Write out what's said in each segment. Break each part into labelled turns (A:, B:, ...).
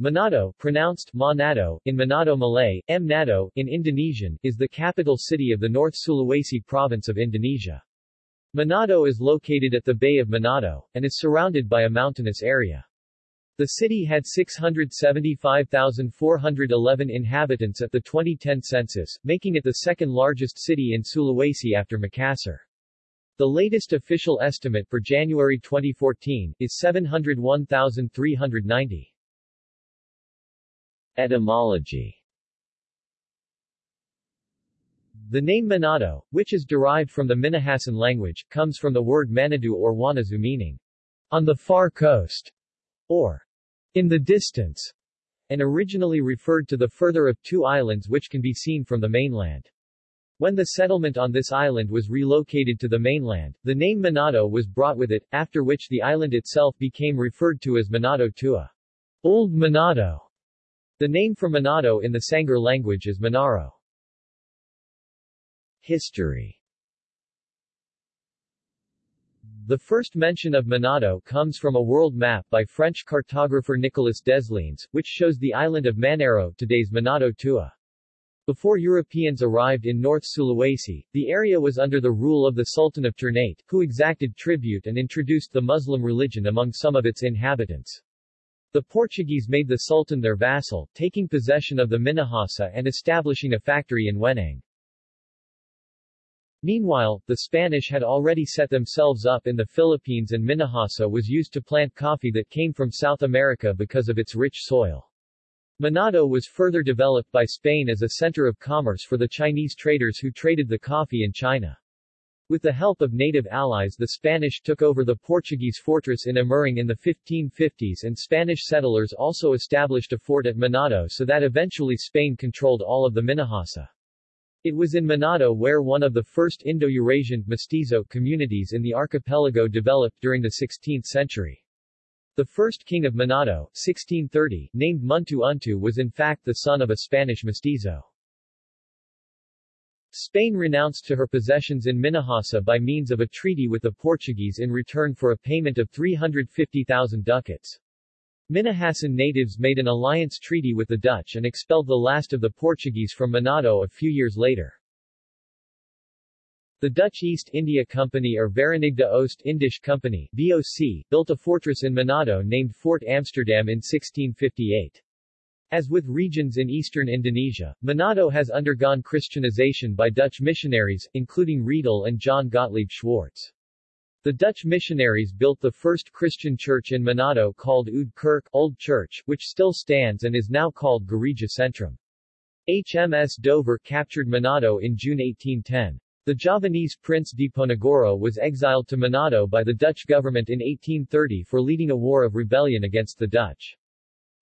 A: Manado, pronounced Manado, in Manado Malay, M. Nado, in Indonesian, is the capital city of the North Sulawesi province of Indonesia. Manado is located at the Bay of Manado, and is surrounded by a mountainous area. The city had 675,411 inhabitants at the 2010 census, making it the second largest city in Sulawesi after Makassar. The latest official estimate for January 2014 is 701,390. Etymology The name Manado, which is derived from the Minahasan language, comes from the word Manadu or Wanazu meaning, on the far coast, or in the distance, and originally referred to the further of two islands which can be seen from the mainland. When the settlement on this island was relocated to the mainland, the name Manado was brought with it, after which the island itself became referred to as Manado Tua. Old Manado. The name for Manado in the Sangir language is Manaro. History The first mention of Manado comes from a world map by French cartographer Nicolas Desliens, which shows the island of Manaro today's Manado Tua. Before Europeans arrived in North Sulawesi, the area was under the rule of the Sultan of Ternate, who exacted tribute and introduced the Muslim religion among some of its inhabitants. The Portuguese made the Sultan their vassal, taking possession of the Minahasa and establishing a factory in Wenang. Meanwhile, the Spanish had already set themselves up in the Philippines and Minahasa was used to plant coffee that came from South America because of its rich soil. Manado was further developed by Spain as a center of commerce for the Chinese traders who traded the coffee in China. With the help of native allies the Spanish took over the Portuguese fortress in Amurang in the 1550s and Spanish settlers also established a fort at Manado so that eventually Spain controlled all of the Minahasa. It was in Manado where one of the first Indo-Eurasian mestizo communities in the archipelago developed during the 16th century. The first king of Manado, 1630, named Muntu Untu was in fact the son of a Spanish mestizo. Spain renounced to her possessions in Minahasa by means of a treaty with the Portuguese in return for a payment of 350,000 ducats. Minahasan natives made an alliance treaty with the Dutch and expelled the last of the Portuguese from Manado a few years later. The Dutch East India Company or Verenigde Oost Indische Company built a fortress in Manado named Fort Amsterdam in 1658. As with regions in eastern Indonesia, Manado has undergone Christianization by Dutch missionaries, including Riedel and John Gottlieb Schwartz. The Dutch missionaries built the first Christian church in Manado called Oud Kerk Old Church, which still stands and is now called Gereja Centrum. HMS Dover captured Manado in June 1810. The Javanese Prince Diponegoro was exiled to Manado by the Dutch government in 1830 for leading a war of rebellion against the Dutch.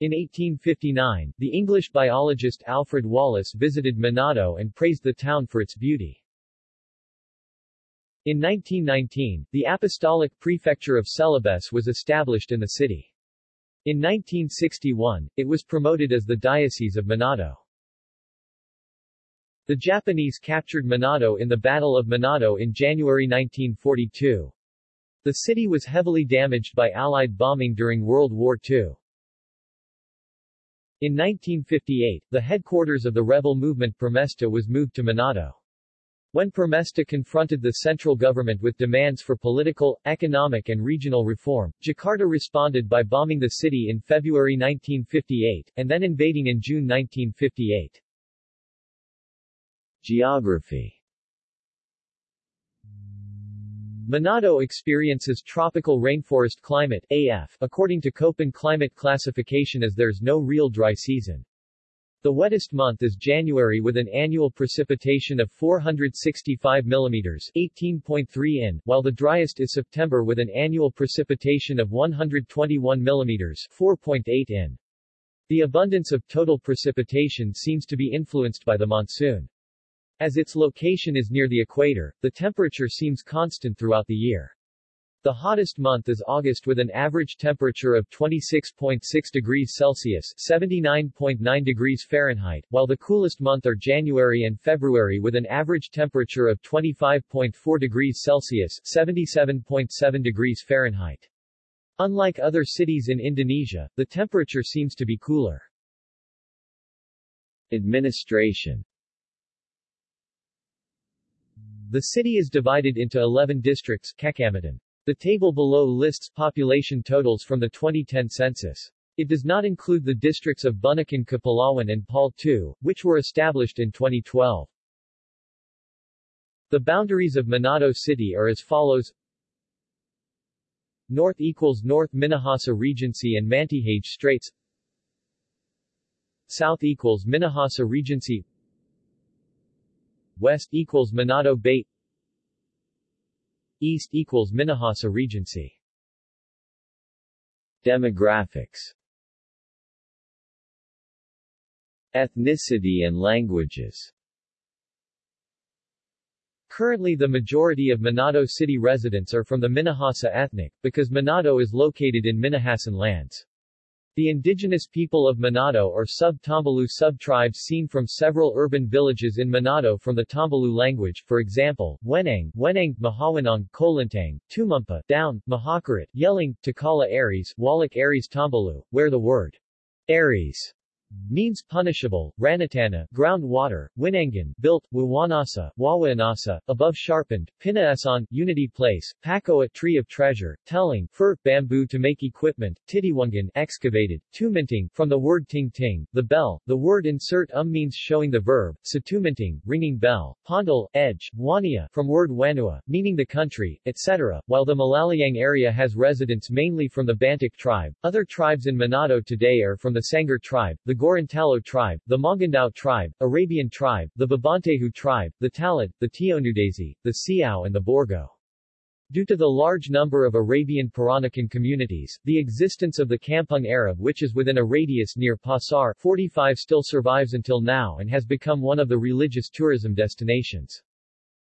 A: In 1859, the English biologist Alfred Wallace visited Manado and praised the town for its beauty. In 1919, the Apostolic Prefecture of Celebes was established in the city. In 1961, it was promoted as the Diocese of Manado. The Japanese captured Manado in the Battle of Manado in January 1942. The city was heavily damaged by Allied bombing during World War II. In 1958, the headquarters of the rebel movement Permesta was moved to Manado. When Permesta confronted the central government with demands for political, economic and regional reform, Jakarta responded by bombing the city in February 1958, and then invading in June 1958. Geography Manado experiences tropical rainforest climate AF, according to Köppen climate classification as there's no real dry season. The wettest month is January with an annual precipitation of 465 mm 18.3 in, while the driest is September with an annual precipitation of 121 mm 4.8 in. The abundance of total precipitation seems to be influenced by the monsoon. As its location is near the equator, the temperature seems constant throughout the year. The hottest month is August with an average temperature of 26.6 degrees Celsius 79.9 degrees Fahrenheit, while the coolest month are January and February with an average temperature of 25.4 degrees Celsius 77.7 degrees Fahrenheit. Unlike other cities in Indonesia, the temperature seems to be cooler. Administration The city is divided into 11 districts Kecamatan. The table below lists population totals from the 2010 census. It does not include the districts of Bunaken Kepulauan and Paul II, which were established in 2012. The boundaries of Manado City are as follows North equals North Minahasa Regency and Mantehage Straits South equals Minahasa Regency West equals Manado Bay. East equals Minahasa Regency. Demographics. Ethnicity and languages. Currently the majority of Manado City residents are from the Minahasa ethnic, because Manado is located in Minahasan lands. The indigenous people of Manado or sub-Tombulu sub-tribes seen from several urban villages in Manado from the Tombulu language, for example, Wenang, Wenang, Mahawanang, Kolintang, Tumumpa, Down, Mahakarat, Yelling, Takala Aries, Wallach Aries Tombulu, where the word Aries means punishable, Ranatana, groundwater, Winangan, built, Wawanasa, Wawaanasa, above sharpened, Pinaasan, unity place, Pakoa, tree of treasure, telling, fir, bamboo to make equipment, Titiwangan, excavated, Tuminting, from the word ting ting, the bell, the word insert um means showing the verb, Satuminting, ringing bell, Pondal, edge, Wania, from word Wanua, meaning the country, etc., while the Malalayang area has residents mainly from the Bantik tribe, other tribes in Manado today are from the Sangir tribe, the Gorontalo tribe, the Mongondow tribe, Arabian tribe, the Babantehu tribe, the Talaud, the Tionudesi, the Siau and the Borgo. Due to the large number of Arabian Peranakan communities, the existence of the Kampung Arab which is within a radius near Pasar 45 still survives until now and has become one of the religious tourism destinations.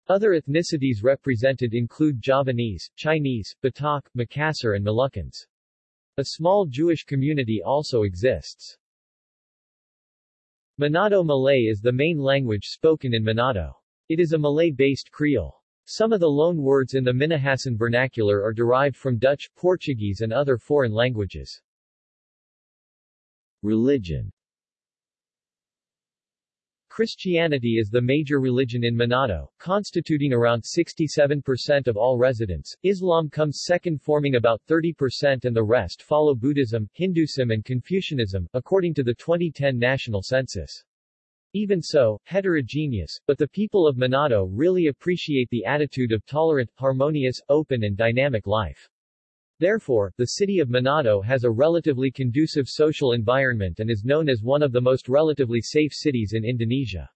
A: Other ethnicities represented include Javanese, Chinese, Batak, Makassar and Moluccans. A small Jewish community also exists. Manado Malay is the main language spoken in Manado. It is a Malay-based Creole. Some of the loan words in the Minahasan vernacular are derived from Dutch, Portuguese and other foreign languages. Religion Christianity is the major religion in Manado, constituting around 67% of all residents. Islam comes second forming about 30% and the rest follow Buddhism, Hinduism and Confucianism, according to the 2010 national census. Even so, heterogeneous, but the people of Manado really appreciate the attitude of tolerant, harmonious, open and dynamic life. Therefore, the city of Manado has a relatively conducive social environment and is known as one of the most relatively safe cities in Indonesia.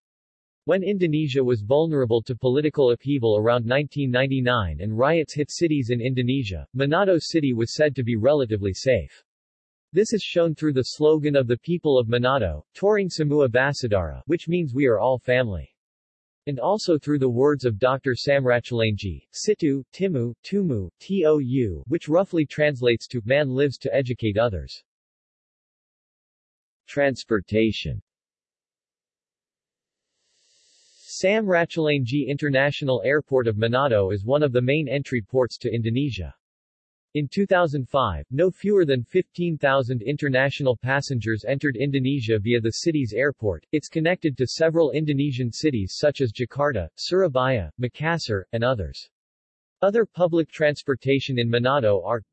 A: When Indonesia was vulnerable to political upheaval around 1999 and riots hit cities in Indonesia, Manado City was said to be relatively safe. This is shown through the slogan of the people of Manado, Torang Samua Basudara, which means we are all family and also through the words of Dr. Sam Ratulangi, Situ, Timu, Tumu, Tou, which roughly translates to, man lives to educate others. Transportation Sam Ratulangi International Airport of Manado is one of the main entry ports to Indonesia. In 2005, no fewer than 15,000 international passengers entered Indonesia via the city's airport. It's connected to several Indonesian cities such as Jakarta, Surabaya, Makassar, and others. Other public transportation in Manado are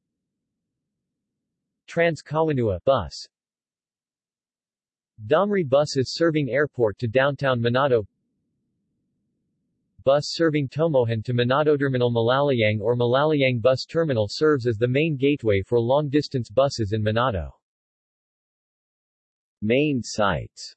A: Trans Kawanua bus Damri buses serving airport to downtown Manado bus serving Tomohon to Manado Terminal Malalayang or Malalayang Bus Terminal serves as the main gateway for long-distance buses in Manado. Main sites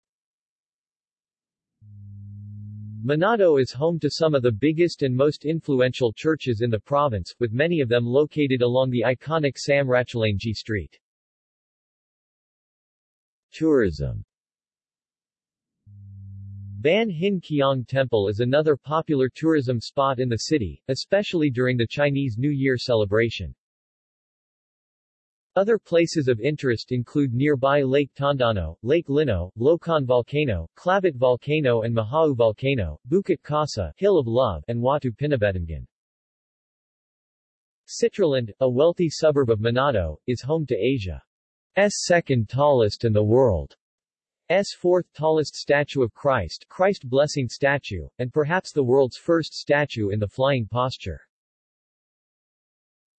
A: Manado is home to some of the biggest and most influential churches in the province, with many of them located along the iconic Sam Ratulangi Street. Tourism Ban Hin Kiong Temple is another popular tourism spot in the city, especially during the Chinese New Year celebration. Other places of interest include nearby Lake Tondano, Lake Linow, Lokon Volcano, Klabat Volcano and Mahawu Volcano, Bukit Kasih, Hill of Love, and Watu Pinawetengan. Citraland, a wealthy suburb of Manado, is home to Asia's second tallest and the world's fourth tallest statue of Christ, Christ Blessing statue, and perhaps the world's first statue in the flying posture.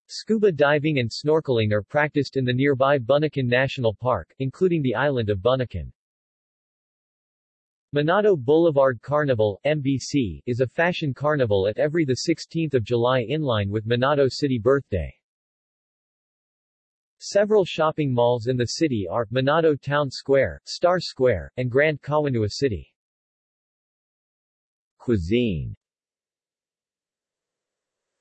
A: Scuba diving and snorkeling are practiced in the nearby Bunaken National Park, including the island of Bunaken. Manado Boulevard Carnival MBC, is a fashion carnival at every 16 July in line with Manado City Birthday. Several shopping malls in the city are, Manado Town Square, Star Square, and Grand Kawanua City. Cuisine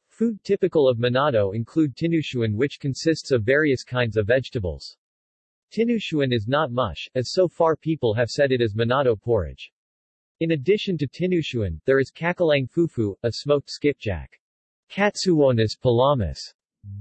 A: Food typical of Manado include tinutuan which consists of various kinds of vegetables. Tinutuan is not mush, as so far people have said it is Manado porridge. In addition to tinutuan, there is cakalang fufu, a smoked skipjack. Katsuwonus pelamis.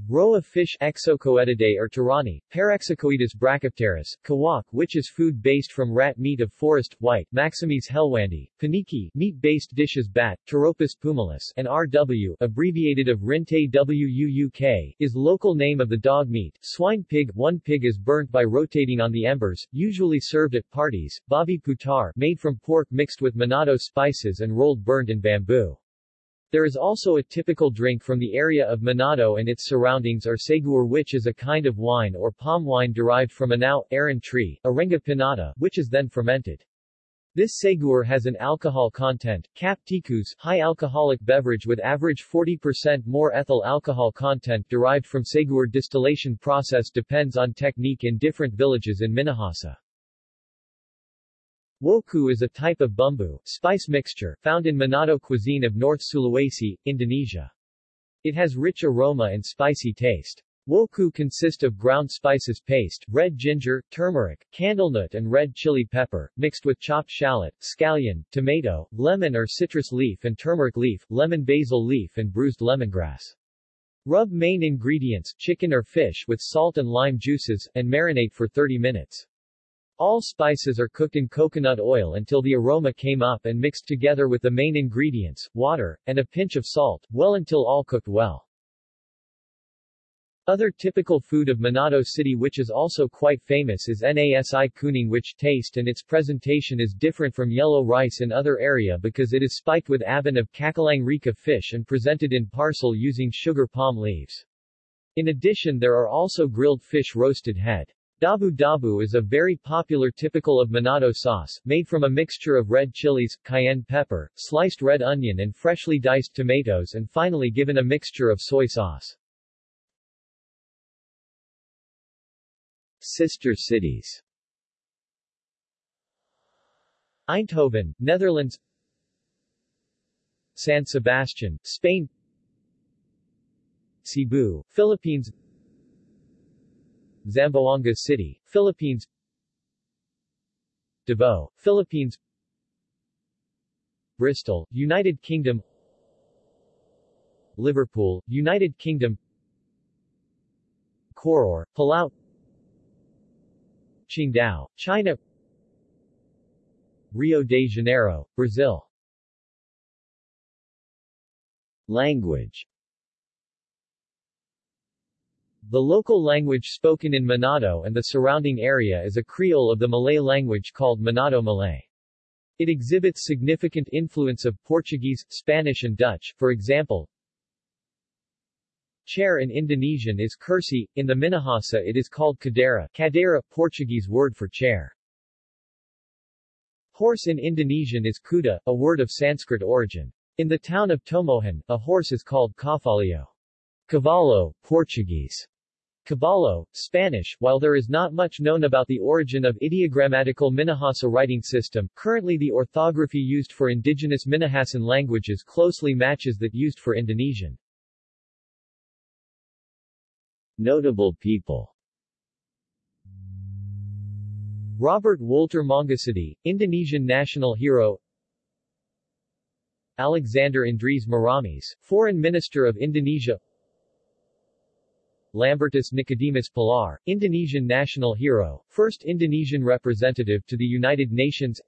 A: Of fish Exocoetidae or Tarani, Parexocoetus brachypterus, kawok which is food based from rat meat of forest, white, Maxomys hellwandii, paniki, meat-based dishes bat, Pteropus pumilus, and RW, abbreviated of Rinte WUUK, is local name of the dog meat, swine pig, one pig is burnt by rotating on the embers, usually served at parties, babi putar, made from pork mixed with Manado spices and rolled burnt in bamboo. There is also a typical drink from the area of Manado and its surroundings or saguer which is a kind of wine or palm wine derived from Anao, aran tree, Arenga pinnata, which is then fermented. This saguer has an alcohol content, cap tikus, high alcoholic beverage with average 40% more ethyl alcohol content derived from saguer distillation process depends on technique in different villages in Minahasa. Woku is a type of bumbu spice mixture found in Manado cuisine of North Sulawesi, Indonesia. It has rich aroma and spicy taste. Woku consist of ground spices paste, red ginger, turmeric, candlenut and red chili pepper, mixed with chopped shallot, scallion, tomato, lemon or citrus leaf and turmeric leaf, lemon basil leaf and bruised lemongrass. Rub main ingredients, chicken or fish with salt and lime juices, and marinate for 30 minutes. All spices are cooked in coconut oil until the aroma came up and mixed together with the main ingredients, water, and a pinch of salt, well until all cooked well. Other typical food of Manado City which is also quite famous is nasi kuning which taste and its presentation is different from yellow rice in other area because it is spiked with abon of cakalang rika fish and presented in parcel using sugar palm leaves. In addition there are also grilled fish roasted head. Dabu dabu is a very popular typical of Manado sauce, made from a mixture of red chilies, cayenne pepper, sliced red onion and freshly diced tomatoes and finally given a mixture of soy sauce. Sister cities. Eindhoven, Netherlands. San Sebastian, Spain. Cebu, Philippines Zamboanga City, Philippines. Davao, Philippines. Bristol, United Kingdom. Liverpool, United Kingdom. Koror, Palau. Qingdao, China. Rio de Janeiro, Brazil. Language the local language spoken in Manado and the surrounding area is a Creole of the Malay language called Manado Malay. It exhibits significant influence of Portuguese, Spanish and Dutch, for example, Chair in Indonesian is kursi, in the Minahasa it is called kadera, kadera, Portuguese word for chair. Horse in Indonesian is kuda, a word of Sanskrit origin. In the town of Tomohon, a horse is called cavalo. Cavallo, Portuguese. Caballo, Spanish While there is not much known about the origin of ideogrammatical Minahasa writing system, currently the orthography used for indigenous Minahasan languages closely matches that used for Indonesian. Notable people. Robert Walter Mangosudi, Indonesian national hero. Alexander Andries Maramis, Foreign Minister of Indonesia Lambertus Nicodemus Palar, Indonesian national hero, first Indonesian representative to the United Nations.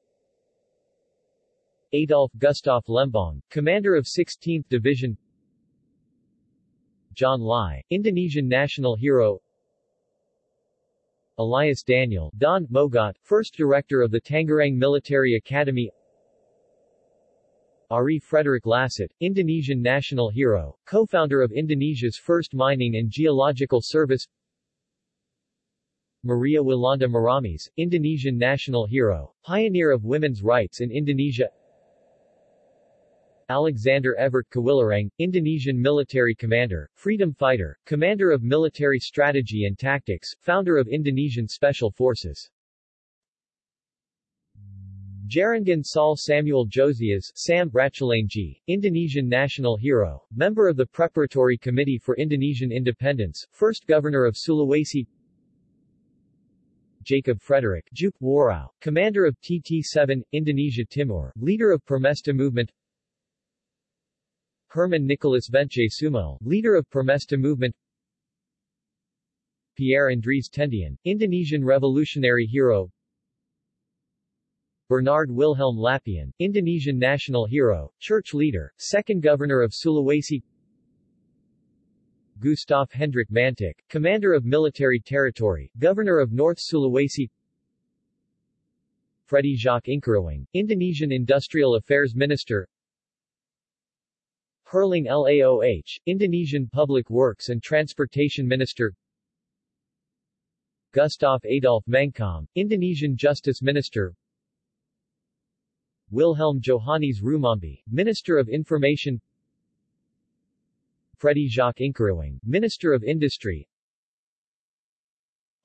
A: Adolf Gustav Lembong, commander of 16th Division. John Lai, Indonesian national hero. Elias Daniel, Don Mogot, first director of the Tangerang Military Academy Ari Frederick Lasut, Indonesian national hero, co-founder of Indonesia's first mining and geological service Maria Walanda Maramis, Indonesian national hero, pioneer of women's rights in Indonesia Alexander Evert Kawilarang, Indonesian military commander, freedom fighter, commander of military strategy and tactics, founder of Indonesian Special Forces. Jarangan Saul Samuel Josias, Sam Ratulangi, Indonesian national hero, member of the Preparatory Committee for Indonesian Independence, first governor of Sulawesi. Jacob Frederick Juke Warau, commander of TT-7, Indonesia Timur, leader of Permesta movement. Herman Nicholas Vence Sumo, leader of Permesta movement. Pierre Andries Tendean, Indonesian revolutionary hero Bernard Wilhelm Lapian, Indonesian national hero, church leader, second governor of Sulawesi. Gustav Hendrik Mantik, commander of military territory, governor of North Sulawesi. Freddy Jacques Inkarawang, Indonesian Industrial Affairs Minister. Herling Laoh, Indonesian Public Works and Transportation Minister. Gustav Adolf Mangkom, Indonesian Justice Minister Wilhelm Johannes Rumambi, Minister of Information Freddy Jacques Inkarawang, Minister of Industry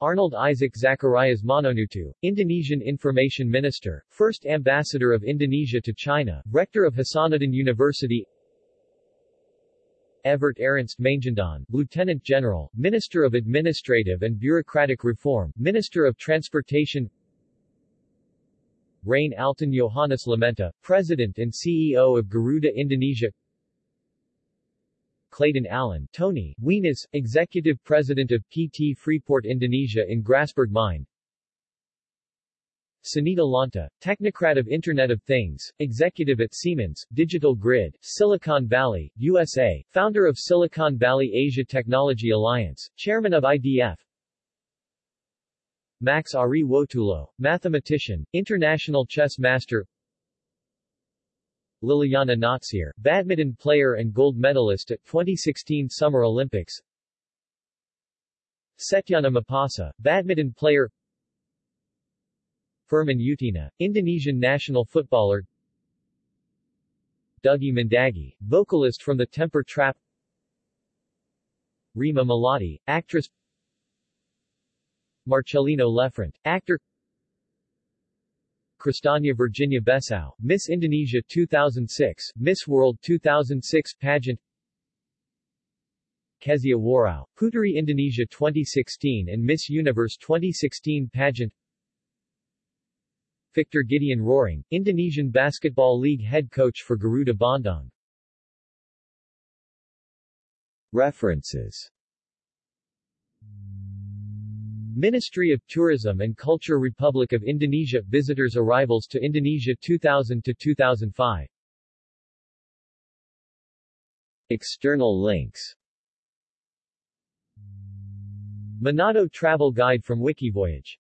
A: Arnold Isaac Zacharias Mononutu, Indonesian Information Minister, First Ambassador of Indonesia to China, Rector of Hasanuddin University Evert Ernst Mangindaan, Lieutenant General, Minister of Administrative and Bureaucratic Reform, Minister of Transportation Rain Alton Johannes Lamenta, President and CEO of Garuda Indonesia. Clayton Allen, Tony, Wenas, Executive President of PT Freeport Indonesia in Grasberg Mine. Sunita Lanta, Technocrat of Internet of Things, Executive at Siemens, Digital Grid, Silicon Valley, USA, founder of Silicon Valley Asia Technology Alliance, Chairman of IDF Max Ari Wotulo, Mathematician, International Chess Master. Liliyana Natsir, badminton player and gold medalist at 2016 Summer Olympics. Setyana Mapasa, badminton player. Firman Utina, Indonesian national footballer. Dougie Mandagi, vocalist from the Temper Trap. Rima Melati, actress Marcelino Lefrant, actor. Cristania Virginia Besau, Miss Indonesia 2006, Miss World 2006 pageant. Kezia Warouw, Puteri Indonesia 2016 and Miss Universe 2016 pageant. Victor Gideon Roaring, Indonesian Basketball League head coach for Garuda Bandung. References Ministry of Tourism and Culture Republic of Indonesia Visitors arrivals to Indonesia 2000 to 2005 External links. Manado Travel Guide from Wikivoyage